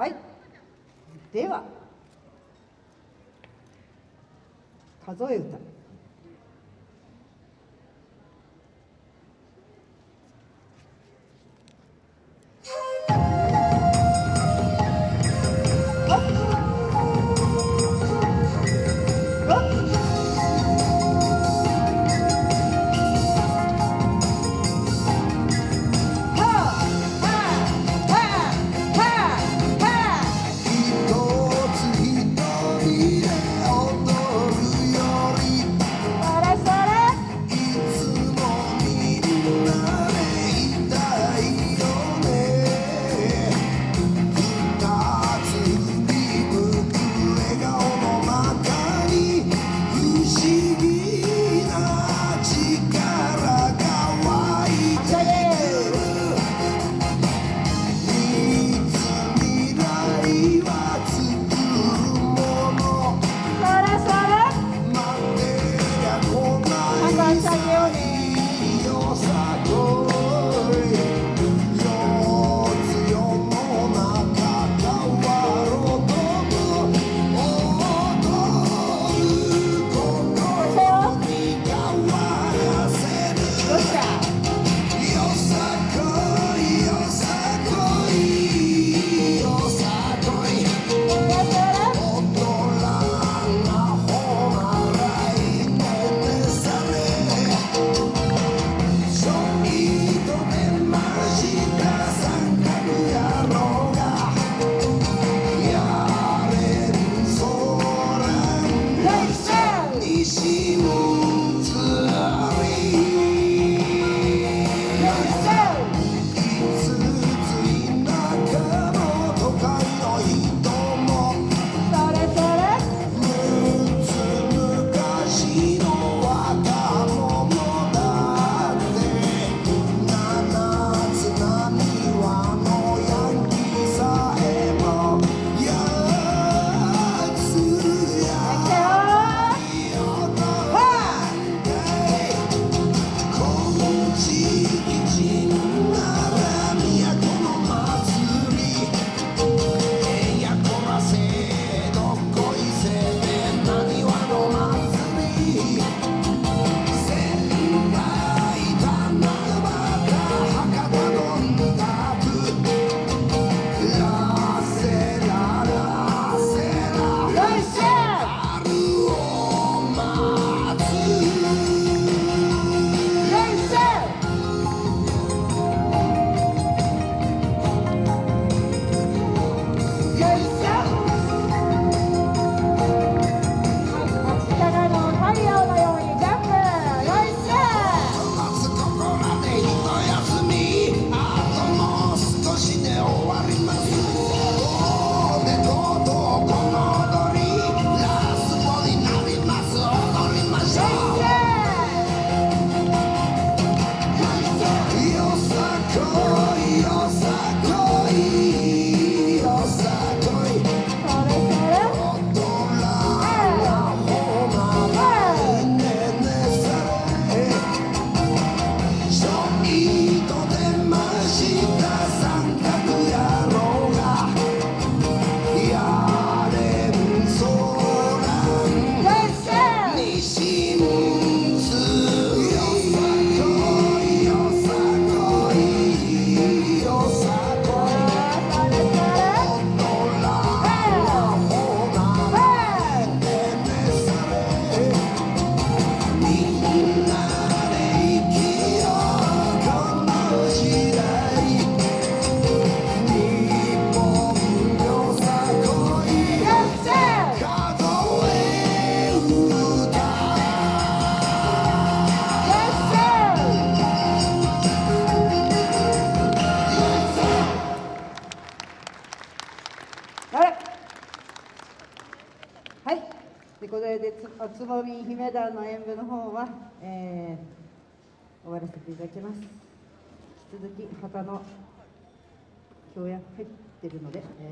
はい。では数え歌。れでつつぼみ姫団の演舞の方は、えー、終わらせていただきます。引き続き旗の協約入ってるので、えー